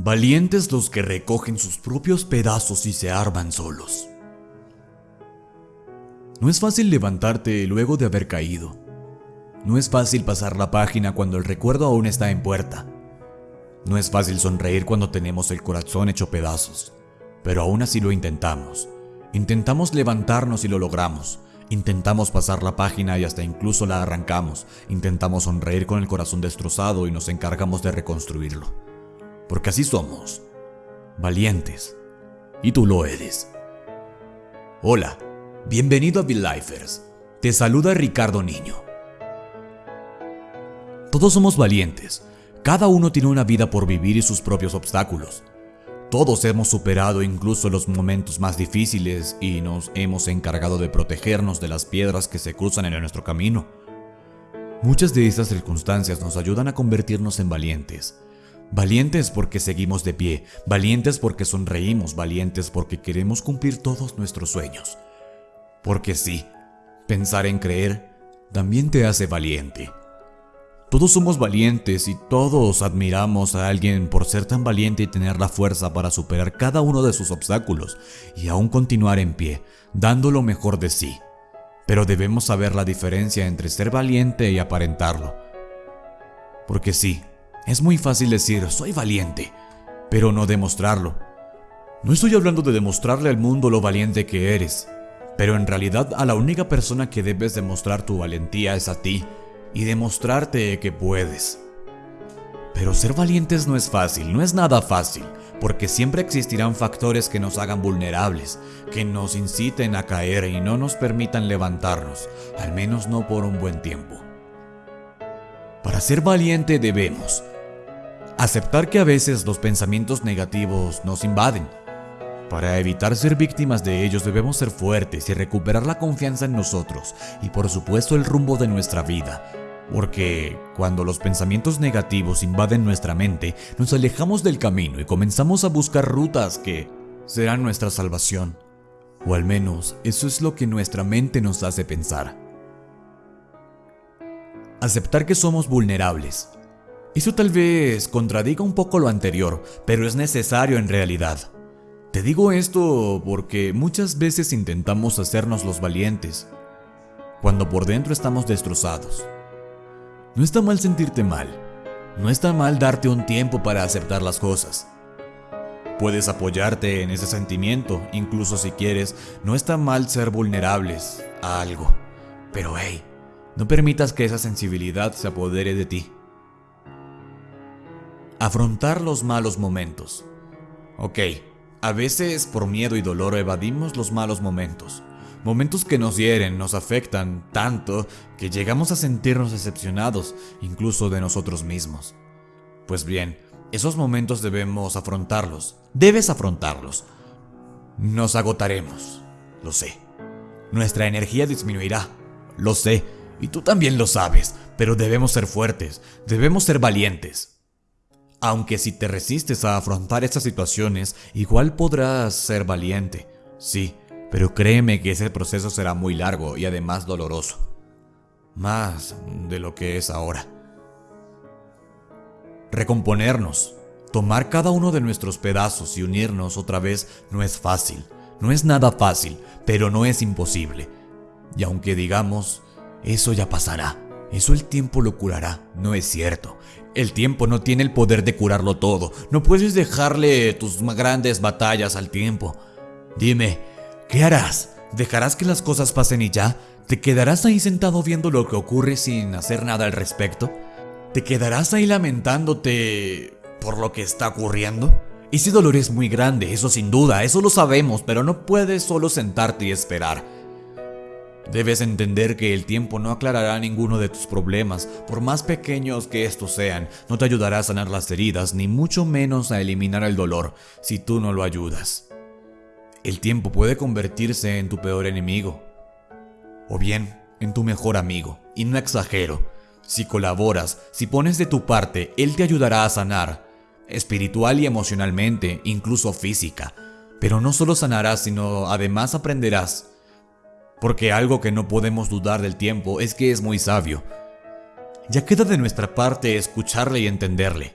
Valientes los que recogen sus propios pedazos y se arman solos. No es fácil levantarte luego de haber caído. No es fácil pasar la página cuando el recuerdo aún está en puerta. No es fácil sonreír cuando tenemos el corazón hecho pedazos, pero aún así lo intentamos. Intentamos levantarnos y lo logramos. Intentamos pasar la página y hasta incluso la arrancamos. Intentamos sonreír con el corazón destrozado y nos encargamos de reconstruirlo. Porque así somos. Valientes. Y tú lo eres. Hola, bienvenido a Bill Lifers. Te saluda Ricardo Niño. Todos somos valientes. Cada uno tiene una vida por vivir y sus propios obstáculos. Todos hemos superado incluso los momentos más difíciles y nos hemos encargado de protegernos de las piedras que se cruzan en nuestro camino. Muchas de estas circunstancias nos ayudan a convertirnos en valientes. Valientes porque seguimos de pie, valientes porque sonreímos, valientes porque queremos cumplir todos nuestros sueños. Porque sí, pensar en creer también te hace valiente. Todos somos valientes y todos admiramos a alguien por ser tan valiente y tener la fuerza para superar cada uno de sus obstáculos y aún continuar en pie, dando lo mejor de sí. Pero debemos saber la diferencia entre ser valiente y aparentarlo. Porque sí, es muy fácil decir soy valiente, pero no demostrarlo. No estoy hablando de demostrarle al mundo lo valiente que eres, pero en realidad a la única persona que debes demostrar tu valentía es a ti y demostrarte que puedes. Pero ser valientes no es fácil, no es nada fácil, porque siempre existirán factores que nos hagan vulnerables, que nos inciten a caer y no nos permitan levantarnos, al menos no por un buen tiempo. Para ser valiente debemos aceptar que a veces los pensamientos negativos nos invaden. Para evitar ser víctimas de ellos debemos ser fuertes y recuperar la confianza en nosotros y por supuesto el rumbo de nuestra vida, porque cuando los pensamientos negativos invaden nuestra mente, nos alejamos del camino y comenzamos a buscar rutas que serán nuestra salvación. O al menos eso es lo que nuestra mente nos hace pensar. Aceptar que somos vulnerables. Eso tal vez contradiga un poco lo anterior, pero es necesario en realidad. Te digo esto porque muchas veces intentamos hacernos los valientes, cuando por dentro estamos destrozados. No está mal sentirte mal. No está mal darte un tiempo para aceptar las cosas. Puedes apoyarte en ese sentimiento, incluso si quieres. No está mal ser vulnerables a algo. Pero hey, no permitas que esa sensibilidad se apodere de ti. Afrontar los malos momentos. Ok, a veces por miedo y dolor evadimos los malos momentos. Momentos que nos hieren, nos afectan tanto que llegamos a sentirnos decepcionados incluso de nosotros mismos. Pues bien, esos momentos debemos afrontarlos. Debes afrontarlos. Nos agotaremos, lo sé. Nuestra energía disminuirá, lo sé, y tú también lo sabes, pero debemos ser fuertes, debemos ser valientes. Aunque si te resistes a afrontar estas situaciones, igual podrás ser valiente, sí, pero créeme que ese proceso será muy largo y además doloroso. Más de lo que es ahora. Recomponernos, tomar cada uno de nuestros pedazos y unirnos otra vez no es fácil. No es nada fácil, pero no es imposible. Y aunque digamos, eso ya pasará, eso el tiempo lo curará, no es cierto. El tiempo no tiene el poder de curarlo todo. No puedes dejarle tus grandes batallas al tiempo. Dime, ¿Qué harás? ¿Dejarás que las cosas pasen y ya? ¿Te quedarás ahí sentado viendo lo que ocurre sin hacer nada al respecto? ¿Te quedarás ahí lamentándote por lo que está ocurriendo? Ese dolor es muy grande, eso sin duda, eso lo sabemos, pero no puedes solo sentarte y esperar. Debes entender que el tiempo no aclarará ninguno de tus problemas, por más pequeños que estos sean, no te ayudará a sanar las heridas, ni mucho menos a eliminar el dolor, si tú no lo ayudas. El tiempo puede convertirse en tu peor enemigo. O bien, en tu mejor amigo. Y no exagero. Si colaboras, si pones de tu parte, él te ayudará a sanar. Espiritual y emocionalmente, incluso física. Pero no solo sanarás, sino además aprenderás. Porque algo que no podemos dudar del tiempo es que es muy sabio. Ya queda de nuestra parte escucharle y entenderle.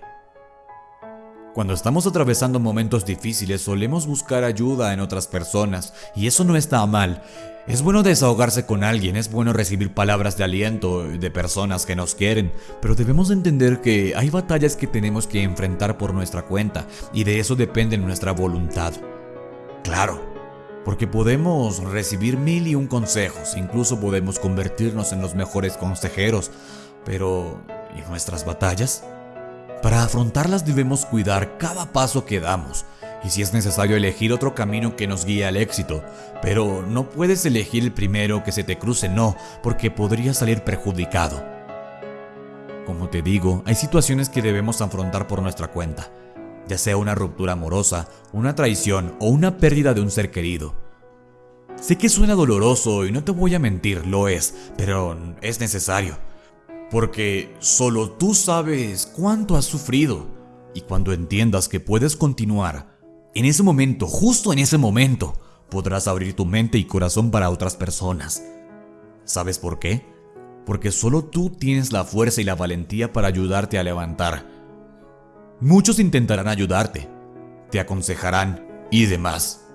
Cuando estamos atravesando momentos difíciles solemos buscar ayuda en otras personas y eso no está mal. Es bueno desahogarse con alguien, es bueno recibir palabras de aliento de personas que nos quieren, pero debemos entender que hay batallas que tenemos que enfrentar por nuestra cuenta y de eso depende nuestra voluntad. Claro, porque podemos recibir mil y un consejos, incluso podemos convertirnos en los mejores consejeros, pero ¿y nuestras batallas? Para afrontarlas debemos cuidar cada paso que damos y si es necesario elegir otro camino que nos guíe al éxito, pero no puedes elegir el primero que se te cruce, no, porque podría salir perjudicado. Como te digo, hay situaciones que debemos afrontar por nuestra cuenta, ya sea una ruptura amorosa, una traición o una pérdida de un ser querido. Sé que suena doloroso y no te voy a mentir, lo es, pero es necesario porque solo tú sabes cuánto has sufrido. Y cuando entiendas que puedes continuar, en ese momento, justo en ese momento, podrás abrir tu mente y corazón para otras personas. ¿Sabes por qué? Porque solo tú tienes la fuerza y la valentía para ayudarte a levantar. Muchos intentarán ayudarte, te aconsejarán y demás.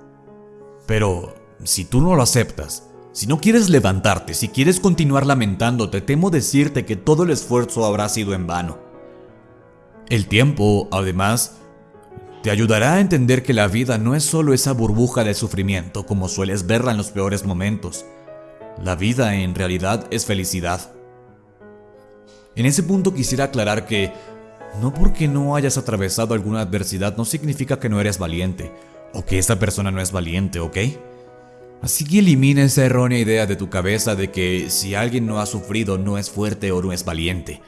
Pero si tú no lo aceptas, si no quieres levantarte, si quieres continuar lamentándote, temo decirte que todo el esfuerzo habrá sido en vano. El tiempo, además, te ayudará a entender que la vida no es solo esa burbuja de sufrimiento como sueles verla en los peores momentos. La vida en realidad es felicidad. En ese punto quisiera aclarar que no porque no hayas atravesado alguna adversidad no significa que no eres valiente, o que esa persona no es valiente, ¿ok? Así que elimina esa errónea idea de tu cabeza de que si alguien no ha sufrido no es fuerte o no es valiente.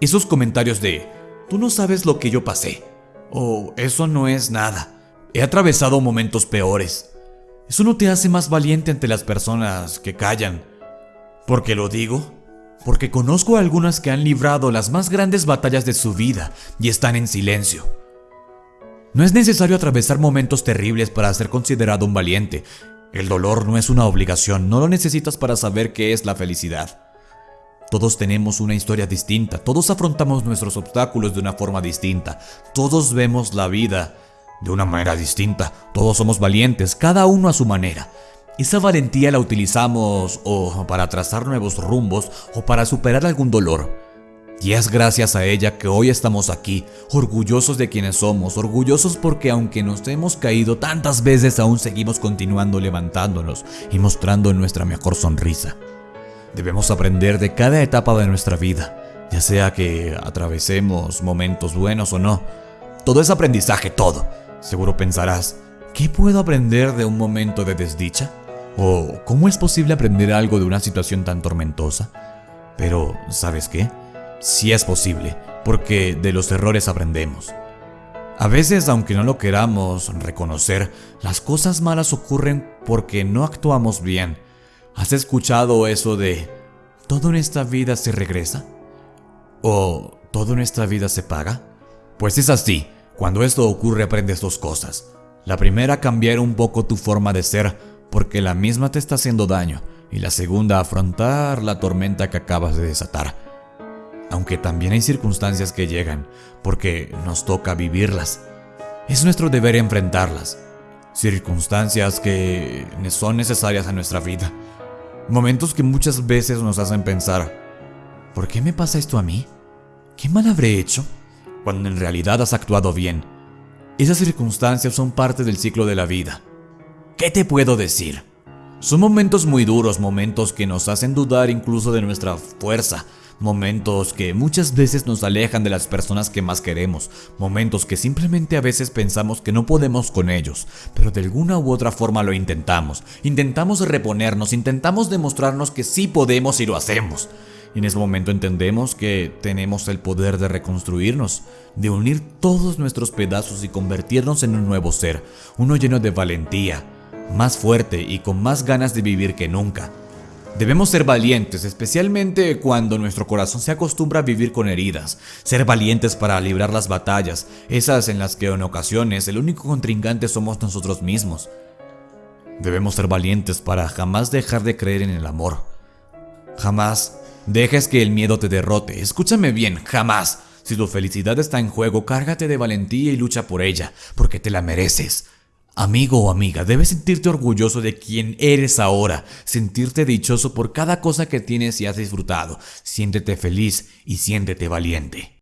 Esos comentarios de, tú no sabes lo que yo pasé, o eso no es nada, he atravesado momentos peores. Eso no te hace más valiente ante las personas que callan. ¿Por qué lo digo? Porque conozco a algunas que han librado las más grandes batallas de su vida y están en silencio. No es necesario atravesar momentos terribles para ser considerado un valiente, el dolor no es una obligación, no lo necesitas para saber qué es la felicidad. Todos tenemos una historia distinta, todos afrontamos nuestros obstáculos de una forma distinta, todos vemos la vida de una manera distinta, todos somos valientes, cada uno a su manera. Esa valentía la utilizamos o para trazar nuevos rumbos o para superar algún dolor. Y es gracias a ella que hoy estamos aquí, orgullosos de quienes somos, orgullosos porque aunque nos hemos caído tantas veces aún seguimos continuando levantándonos y mostrando nuestra mejor sonrisa. Debemos aprender de cada etapa de nuestra vida, ya sea que atravesemos momentos buenos o no. Todo es aprendizaje, todo. Seguro pensarás, ¿qué puedo aprender de un momento de desdicha? ¿O cómo es posible aprender algo de una situación tan tormentosa? Pero, ¿sabes qué? si es posible, porque de los errores aprendemos. A veces, aunque no lo queramos reconocer, las cosas malas ocurren porque no actuamos bien. ¿Has escuchado eso de todo en esta vida se regresa? ¿O todo en esta vida se paga? Pues es así, cuando esto ocurre aprendes dos cosas. La primera, cambiar un poco tu forma de ser, porque la misma te está haciendo daño. Y la segunda, afrontar la tormenta que acabas de desatar aunque también hay circunstancias que llegan, porque nos toca vivirlas. Es nuestro deber enfrentarlas. Circunstancias que son necesarias a nuestra vida. Momentos que muchas veces nos hacen pensar, ¿por qué me pasa esto a mí? ¿Qué mal habré hecho? Cuando en realidad has actuado bien. Esas circunstancias son parte del ciclo de la vida. ¿Qué te puedo decir? Son momentos muy duros, momentos que nos hacen dudar incluso de nuestra fuerza, Momentos que muchas veces nos alejan de las personas que más queremos, momentos que simplemente a veces pensamos que no podemos con ellos, pero de alguna u otra forma lo intentamos, intentamos reponernos, intentamos demostrarnos que sí podemos y lo hacemos. Y en ese momento entendemos que tenemos el poder de reconstruirnos, de unir todos nuestros pedazos y convertirnos en un nuevo ser, uno lleno de valentía, más fuerte y con más ganas de vivir que nunca. Debemos ser valientes, especialmente cuando nuestro corazón se acostumbra a vivir con heridas. Ser valientes para librar las batallas, esas en las que en ocasiones el único contrincante somos nosotros mismos. Debemos ser valientes para jamás dejar de creer en el amor. Jamás dejes que el miedo te derrote. Escúchame bien, jamás. Si tu felicidad está en juego, cárgate de valentía y lucha por ella, porque te la mereces. Amigo o amiga, debes sentirte orgulloso de quien eres ahora, sentirte dichoso por cada cosa que tienes y has disfrutado. Siéntete feliz y siéntete valiente.